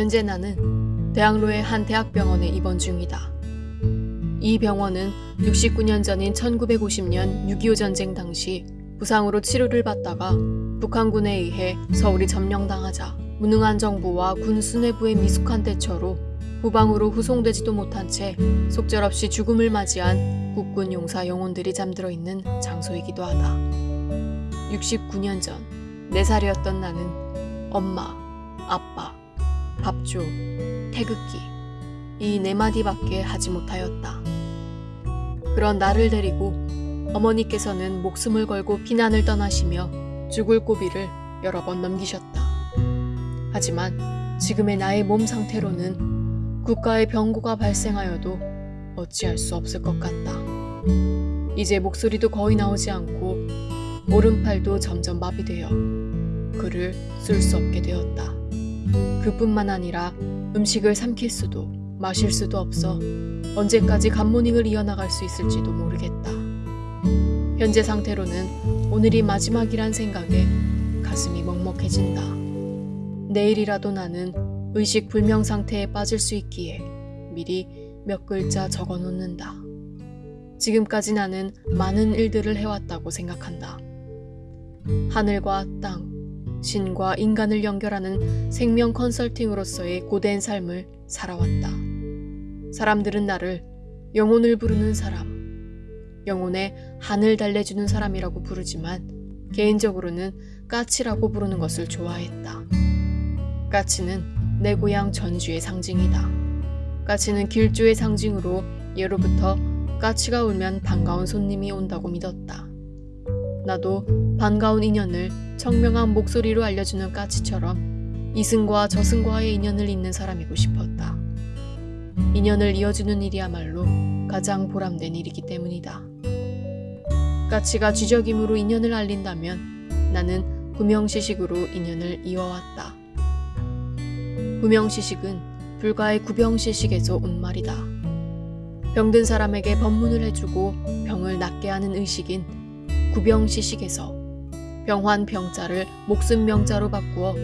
현재 나는 대학로의 한 대학병원에 입원 중이다. 이 병원은 69년 전인 1950년 6.25 전쟁 당시 부상으로 치료를 받다가 북한군에 의해 서울이 점령당하자 무능한 정부와 군 수뇌부의 미숙한 대처로 후방으로 후송되지도 못한 채 속절없이 죽음을 맞이한 국군 용사 영혼들이 잠들어 있는 장소이기도 하다. 69년 전 4살이었던 나는 엄마, 아빠, 밥줘, 태극기 이 네 마디밖에 하지 못하였다. 그런 나를 데리고 어머니께서는 목숨을 걸고 피난을 떠나시며 죽을 고비를 여러 번 넘기셨다. 하지만 지금의 나의 몸 상태로는 국가의 병고가 발생하여도 어찌할 수 없을 것 같다. 이제 목소리도 거의 나오지 않고 오른팔도 점점 마비되어 글을 쓸 수 없게 되었다. 그뿐만 아니라 음식을 삼킬 수도 마실 수도 없어 언제까지 감모닝을 이어나갈 수 있을지도 모르겠다. 현재 상태로는 오늘이 마지막이란 생각에 가슴이 먹먹해진다. 내일이라도 나는 의식 불명 상태에 빠질 수 있기에 미리 몇 글자 적어 놓는다. 지금까지 나는 많은 일들을 해왔다고 생각한다. 하늘과 땅, 신과 인간을 연결하는 생명 컨설팅으로서의 고된 삶을 살아왔다. 사람들은 나를 영혼을 부르는 사람, 영혼의 한을 달래주는 사람이라고 부르지만 개인적으로는 까치라고 부르는 것을 좋아했다. 까치는 내 고향 전주의 상징이다. 까치는 길조의 상징으로 예로부터 까치가 울면 반가운 손님이 온다고 믿었다. 나도 반가운 인연을 청명한 목소리로 알려주는 까치처럼 이승과 저승과의 인연을 잇는 사람이고 싶었다. 인연을 이어주는 일이야말로 가장 보람된 일이기 때문이다. 까치가 쥐적임으로 인연을 알린다면 나는 구명시식으로 인연을 이어왔다. 구명시식은 불가의 구병시식에서 온 말이다. 병든 사람에게 법문을 해주고 병을 낫게 하는 의식인 구병시식에서 병환 병자를 목숨 명자로 바꾸어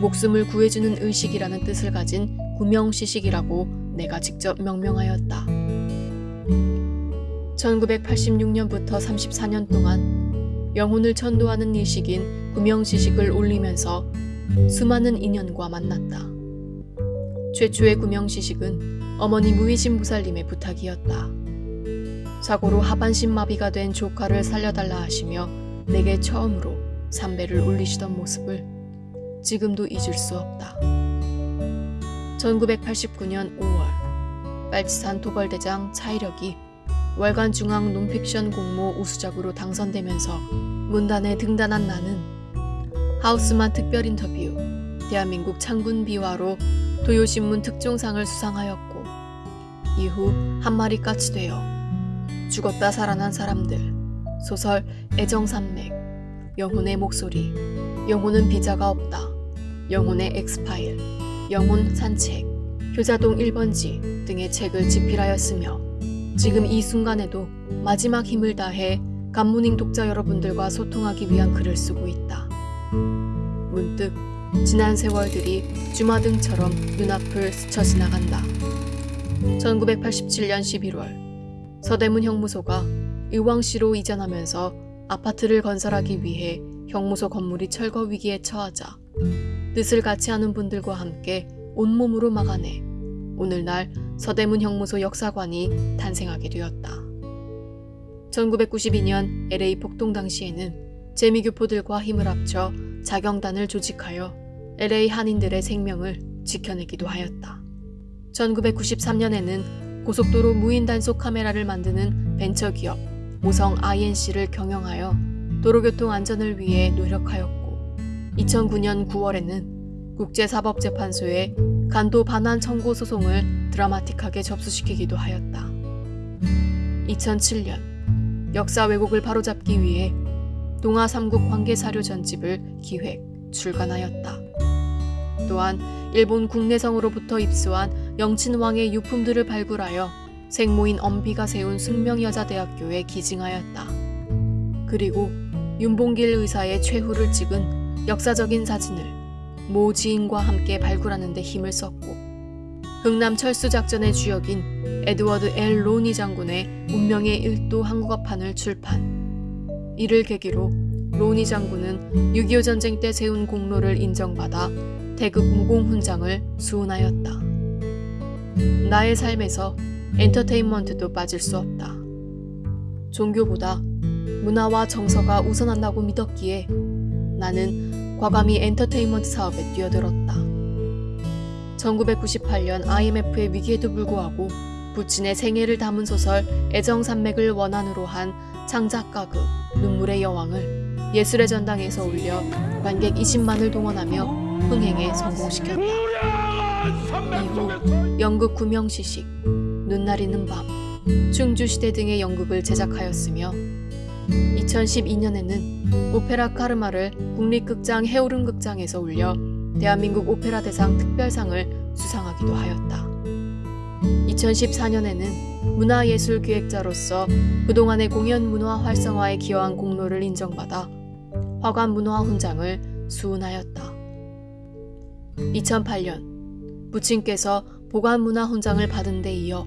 목숨을 구해주는 의식이라는 뜻을 가진 구명시식이라고 내가 직접 명명하였다. 1986년부터 34년 동안 영혼을 천도하는 일식인 구명시식을 올리면서 수많은 인연과 만났다. 최초의 구명시식은 어머니 무의신 무살림의 부탁이었다. 사고로 하반신 마비가 된 조카를 살려달라 하시며 내게 처음으로 삼배를 올리시던 모습을 지금도 잊을 수 없다. 1989년 5월 빨치산 도벌대장 차이력이 월간 중앙 논픽션 공모 우수작으로 당선되면서 문단에 등단한 나는 하우스만 특별 인터뷰, 대한민국 창군 비화로 도요신문 특종상을 수상하였고 이후 한 마리 까치 되어 죽었다 살아난 사람들, 소설 애정산맥, 영혼의 목소리, 영혼은 비자가 없다, 영혼의 엑스파일, 영혼 산책, 효자동 1번지 등의 책을 집필하였으며 지금 이 순간에도 마지막 힘을 다해 간문인 독자 여러분들과 소통하기 위한 글을 쓰고 있다. 문득 지난 세월들이 주마등처럼 눈앞을 스쳐 지나간다. 1987년 11월 서대문 형무소가 의왕시로 이전하면서 아파트를 건설하기 위해 형무소 건물이 철거 위기에 처하자 뜻을 같이 하는 분들과 함께 온몸으로 막아내 오늘날 서대문 형무소 역사관이 탄생하게 되었다. 1992년 LA 폭동 당시에는 재미교포들과 힘을 합쳐 자경단을 조직하여 LA 한인들의 생명을 지켜내기도 하였다. 1993년에는 고속도로 무인 단속 카메라를 만드는 벤처기업 모성 INC를 경영하여 도로교통 안전을 위해 노력하였고 2009년 9월에는 국제사법재판소에 간도 반환 청구 소송을 드라마틱하게 접수시키기도 하였다. 2007년 역사 왜곡을 바로잡기 위해 동아 삼국 관계사료 전집을 기획, 출간하였다. 또한 일본 국내성으로부터 입수한 영친왕의 유품들을 발굴하여 생모인 엄비가 세운 숙명여자대학교에 기증하였다. 그리고 윤봉길 의사의 최후를 찍은 역사적인 사진을 모 지인과 함께 발굴하는 데 힘을 썼고 흥남 철수 작전의 주역인 에드워드 L 로니 장군의 운명의 일도 한국어판을 출판. 이를 계기로 로니 장군은 6.25 전쟁 때 세운 공로를 인정받아 태극 무공 훈장을 수훈하였다. 나의 삶에서 엔터테인먼트도 빠질 수 없다. 종교보다 문화와 정서가 우선한다고 믿었기에 나는 과감히 엔터테인먼트 사업에 뛰어들었다. 1998년 IMF의 위기에도 불구하고 부친의 생애를 담은 소설 애정산맥을 원안으로 한 창작가극 눈물의 여왕을 예술의 전당에서 올려 관객 20만을 동원하며 흥행에 성공시켰다. 연극 구명시식, 눈 나리는 밤, 충주시대 등의 연극을 제작하였으며 2012년에는 오페라 카르마를 국립극장 해오름극장에서 올려 대한민국 오페라 대상 특별상을 수상하기도 하였다. 2014년에는 문화예술기획자로서 그동안의 공연 문화 활성화에 기여한 공로를 인정받아 화관 문화 훈장을 수훈하였다. 2008년 부친께서 보관 문화 훈장을 받은 데 이어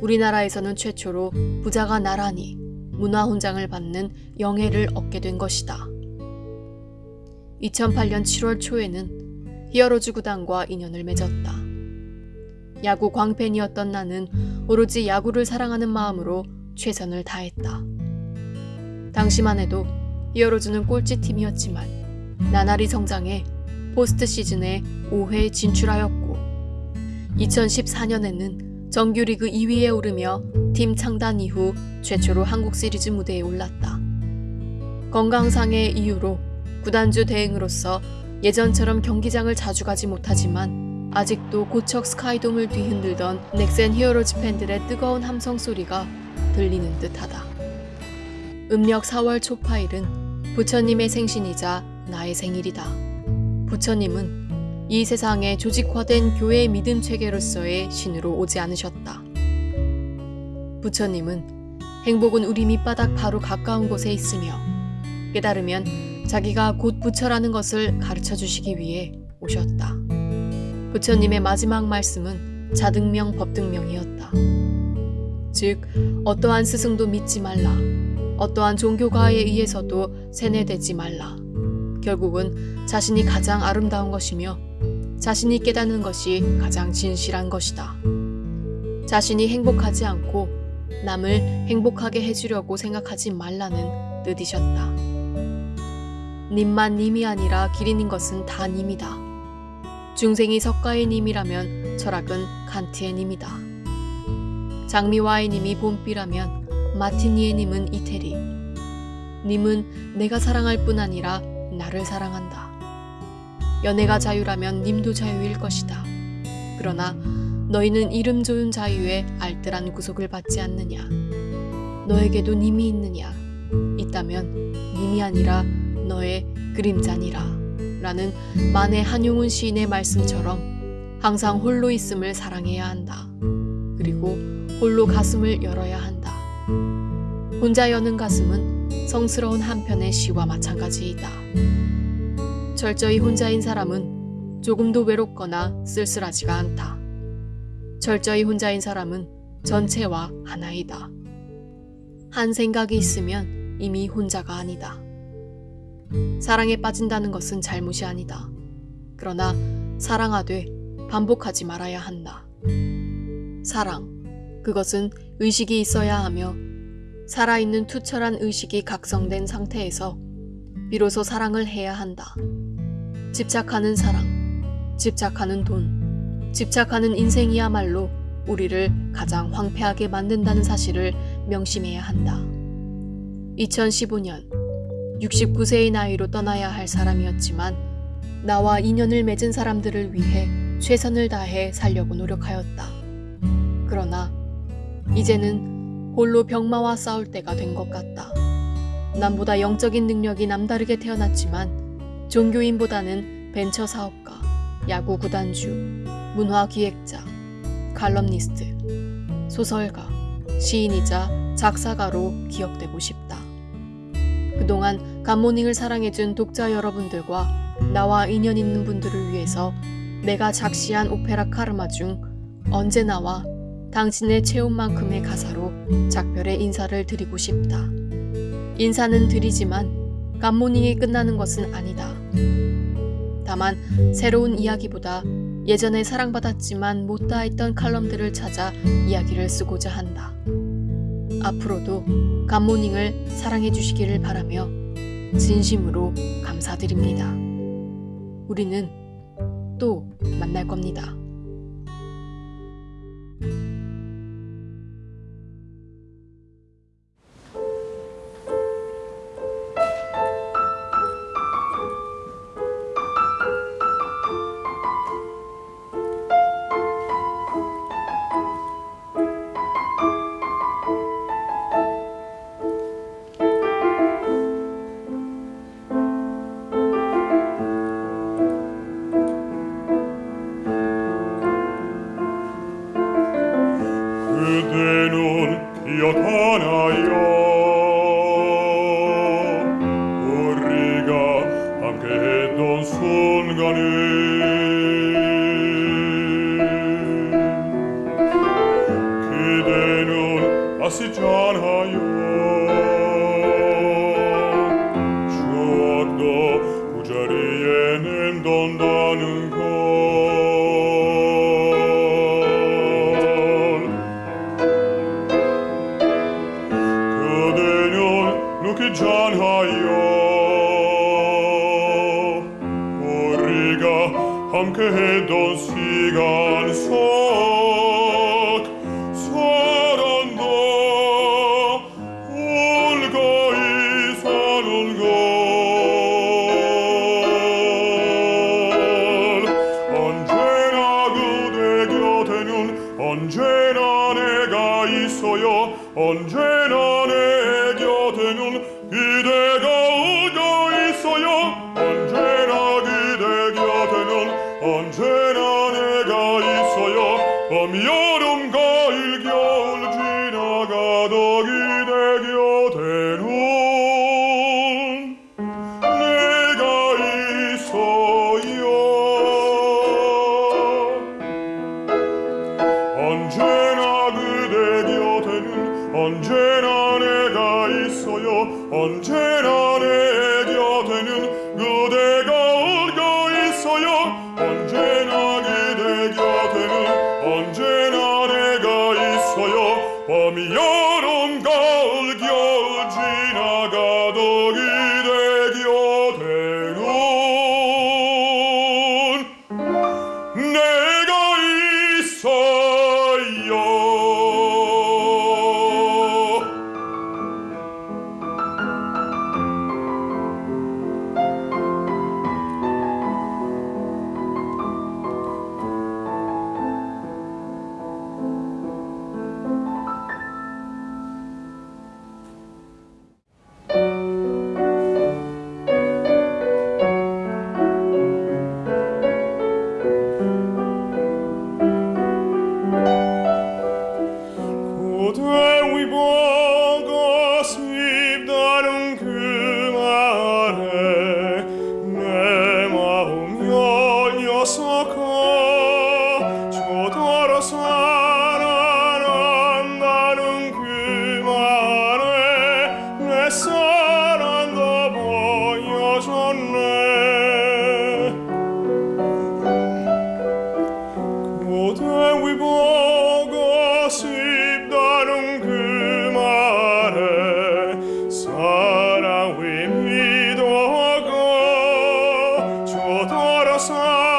우리나라에서는 최초로 부자가 나란히 문화 훈장을 받는 영예를 얻게 된 것이다. 2008년 7월 초에는 히어로즈 구단과 인연을 맺었다. 야구 광팬이었던 나는 오로지 야구를 사랑하는 마음으로 최선을 다했다. 당시만 해도 히어로즈는 꼴찌 팀이었지만 나날이 성장해 포스트 시즌에 5회 진출하였고 2014년에는 정규리그 2위에 오르며 팀 창단 이후 최초로 한국 시리즈 무대에 올랐다. 건강상의 이유로 구단주 대행으로서 예전처럼 경기장을 자주 가지 못하지만 아직도 고척 스카이돔을 뒤흔들던 넥센 히어로즈 팬들의 뜨거운 함성 소리가 들리는 듯하다. 음력 4월 초파일은 부처님의 생신이자 나의 생일이다. 부처님은 이 세상에 조직화된 교회 믿음 체계로서의 신으로 오지 않으셨다. 부처님은 행복은 우리 밑바닥 바로 가까운 곳에 있으며 깨달으면 자기가 곧 부처라는 것을 가르쳐 주시기 위해 오셨다. 부처님의 마지막 말씀은 자등명 법등명이었다. 즉 어떠한 스승도 믿지 말라. 어떠한 종교가에 의해서도 세뇌되지 말라. 결국은 자신이 가장 아름다운 것이며 자신이 깨닫는 것이 가장 진실한 것이다. 자신이 행복하지 않고 남을 행복하게 해주려고 생각하지 말라는 뜻이셨다. 님만 님이 아니라 길인인 것은 다 님이다. 중생이 석가의 님이라면 철학은 칸트의 님이다. 장미와의 님이 봄비라면 마티니의 님은 이태리. 님은 내가 사랑할 뿐 아니라 나를 사랑한다. 연애가 자유라면 님도 자유일 것이다. 그러나 너희는 이름 좋은 자유에 알뜰한 구속을 받지 않느냐. 너에게도 님이 있느냐. 있다면 님이 아니라 너의 그림자니라. 라는 만해 한용운 시인의 말씀처럼 항상 홀로 있음을 사랑해야 한다. 그리고 홀로 가슴을 열어야 한다. 혼자 여는 가슴은 성스러운 한편의 시와 마찬가지이다. 철저히 혼자인 사람은 조금도 외롭거나 쓸쓸하지가 않다. 철저히 혼자인 사람은 전체와 하나이다. 한 생각이 있으면 이미 혼자가 아니다. 사랑에 빠진다는 것은 잘못이 아니다. 그러나 사랑하되 반복하지 말아야 한다. 사랑, 그것은 의식이 있어야 하며 살아있는 투철한 의식이 각성된 상태에서 비로소 사랑을 해야 한다. 집착하는 사랑, 집착하는 돈, 집착하는 인생이야말로 우리를 가장 황폐하게 만든다는 사실을 명심해야 한다. 2015년 69세의 나이로 떠나야 할 사람이었지만 나와 인연을 맺은 사람들을 위해 최선을 다해 살려고 노력하였다. 그러나 이제는 홀로 병마와 싸울 때가 된 것 같다. 남보다 영적인 능력이 남다르게 태어났지만 종교인보다는 벤처 사업가, 야구 구단주, 문화 기획자, 칼럼니스트, 소설가, 시인이자 작사가로 기억되고 싶다. 그동안 감모닝을 사랑해준 독자 여러분들과 나와 인연 있는 분들을 위해서 내가 작시한 오페라 카르마 중 언제나와 당신의 체온만큼의 가사로 작별의 인사를 드리고 싶다. 인사는 드리지만 감모닝이 끝나는 것은 아니다. 다만 새로운 이야기보다 예전에 사랑받았지만 못다 했던 칼럼들을 찾아 이야기를 쓰고자 한다. 앞으로도 감모닝을 사랑해 주시기를 바라며 진심으로 감사드립니다. 우리는 또 만날 겁니다. 있어요 언제나 내 곁에는 그대가 오고 있어요. 언제나 그대 곁에는 언제나 내가 있어요. 봄 여름 가을 겨울 지나가도 그대 곁에는 내가 있어요. 언제나 그대 곁에는 언제나 내가 있어요. 언제나 내 저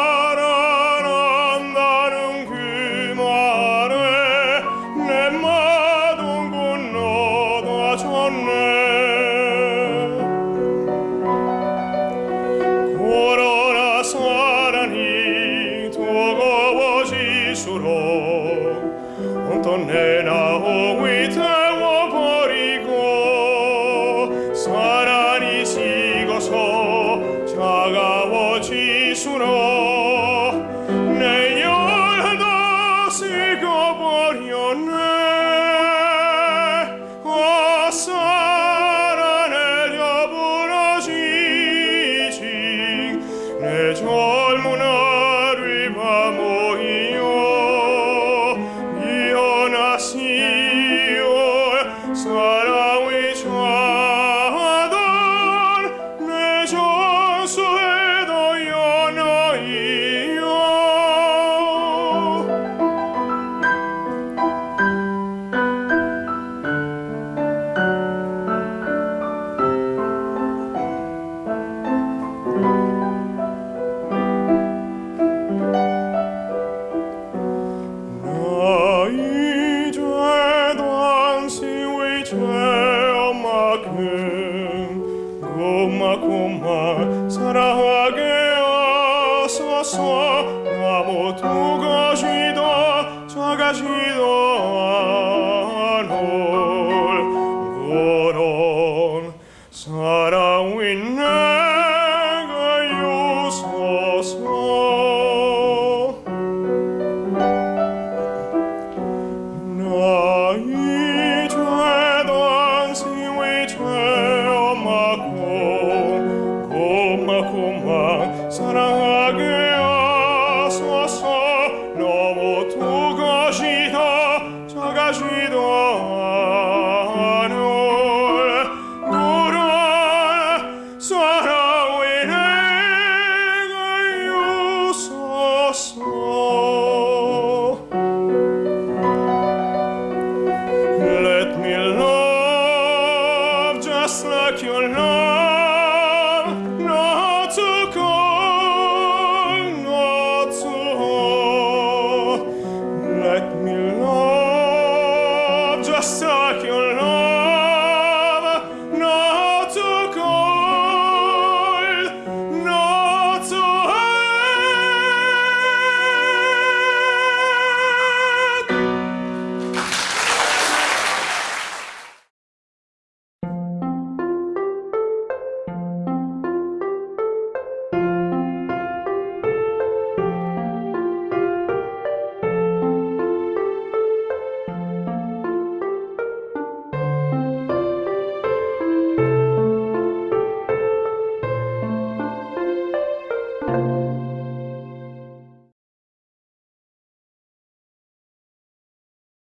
사랑